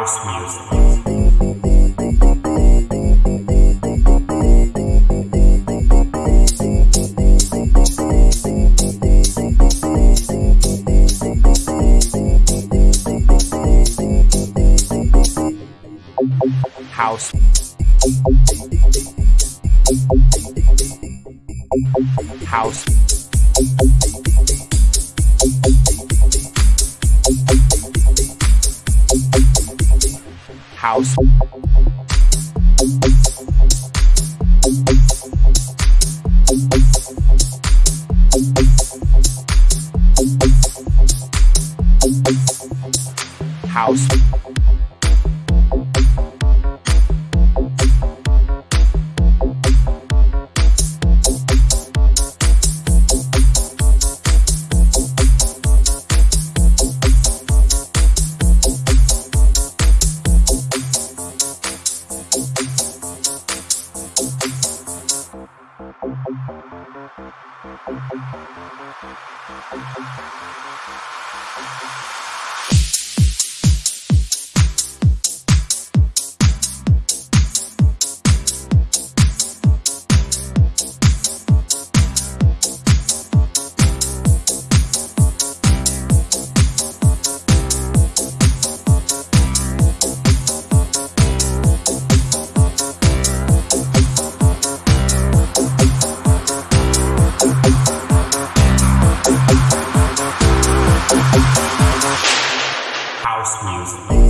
House music. House. House. House. House. Thank you. House music.